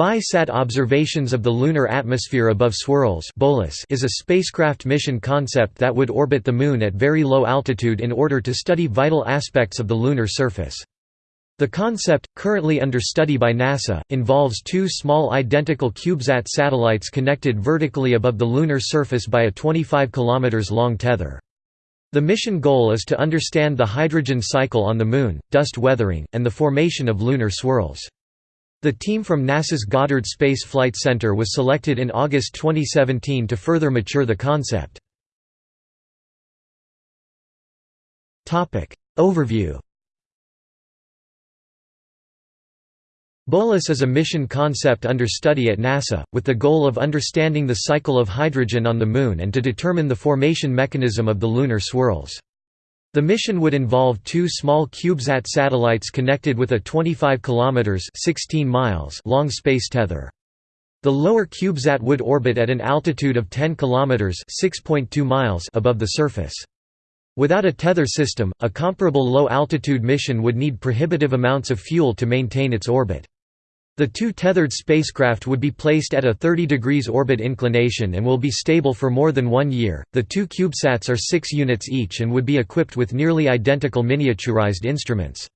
BISAT observations of the lunar atmosphere above swirls is a spacecraft mission concept that would orbit the Moon at very low altitude in order to study vital aspects of the lunar surface. The concept, currently under study by NASA, involves two small identical CubeSat satellites connected vertically above the lunar surface by a 25 km long tether. The mission goal is to understand the hydrogen cycle on the Moon, dust weathering, and the formation of lunar swirls. The team from NASA's Goddard Space Flight Center was selected in August 2017 to further mature the concept. Overview BOLAS is a mission concept under study at NASA, with the goal of understanding the cycle of hydrogen on the Moon and to determine the formation mechanism of the lunar swirls. The mission would involve two small CubeSat satellites connected with a 25 kilometers 16 miles long space tether. The lower CubeSat would orbit at an altitude of 10 kilometers 6.2 miles above the surface. Without a tether system, a comparable low-altitude mission would need prohibitive amounts of fuel to maintain its orbit. The two tethered spacecraft would be placed at a 30 degrees orbit inclination and will be stable for more than one year. The two CubeSats are 6 units each and would be equipped with nearly identical miniaturized instruments.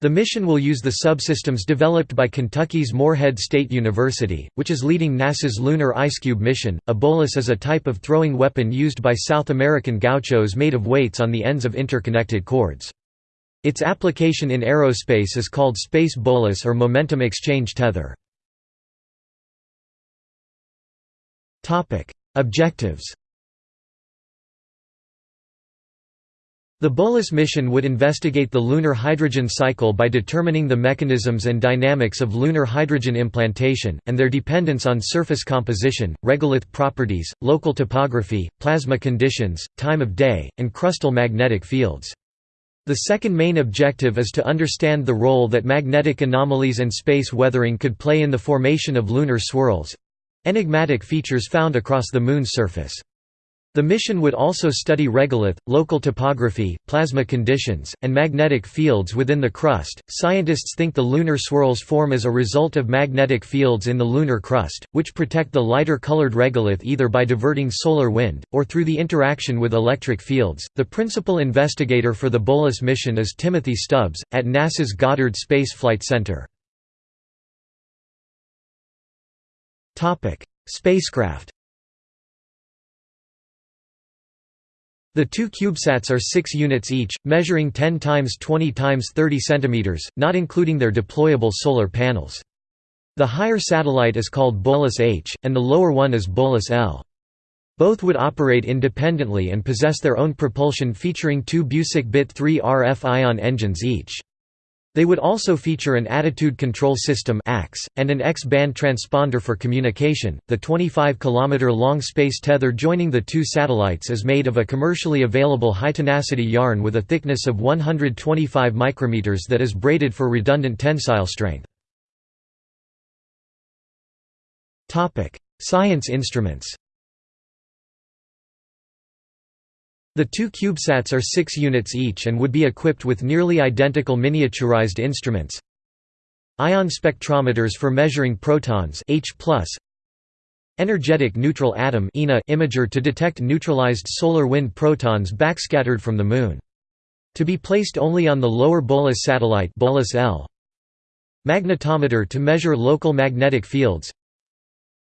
The mission will use the subsystems developed by Kentucky's Morehead State University, which is leading NASA's Lunar IceCube mission. A bolas is a type of throwing weapon used by South American gauchos made of weights on the ends of interconnected cords. Its application in aerospace is called space bolas or momentum exchange tether. Objectives The BOLAS mission would investigate the lunar hydrogen cycle by determining the mechanisms and dynamics of lunar hydrogen implantation, and their dependence on surface composition, regolith properties, local topography, plasma conditions, time of day, and crustal magnetic fields. The second main objective is to understand the role that magnetic anomalies and space weathering could play in the formation of lunar swirls—enigmatic features found across the Moon's surface. The mission would also study regolith, local topography, plasma conditions, and magnetic fields within the crust. Scientists think the lunar swirls form as a result of magnetic fields in the lunar crust, which protect the lighter colored regolith either by diverting solar wind or through the interaction with electric fields. The principal investigator for the BOLAS mission is Timothy Stubbs at NASA's Goddard Space Flight Center. Topic: Spacecraft The two CubeSats are 6 units each, measuring 10 times 20 times 30 cm, not including their deployable solar panels. The higher satellite is called Bolas H, and the lower one is Bolas L. Both would operate independently and possess their own propulsion featuring two Busek Bit 3 RF ion engines each. They would also feature an attitude control system and an X-band transponder for communication. The 25 km long space tether joining the two satellites is made of a commercially available high-tenacity yarn with a thickness of 125 micrometers that is braided for redundant tensile strength. Topic: Science instruments. The two CubeSats are 6 units each and would be equipped with nearly identical miniaturized instruments. Ion spectrometers for measuring protons H+, Energetic neutral atom imager to detect neutralized solar wind protons backscattered from the Moon. To be placed only on the lower Bolas satellite Bolas L. Magnetometer to measure local magnetic fields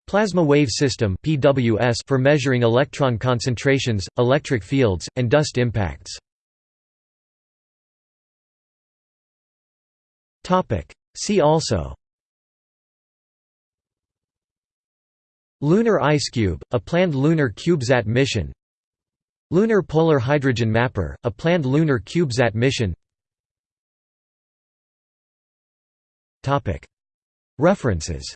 Plasma wave system (PWS) for measuring electron concentrations, electric fields, and dust impacts. Topic: See also. Lunar Ice Cube, a planned lunar CubeSat mission. Lunar Polar Hydrogen Mapper, a planned lunar CubeSat mission. References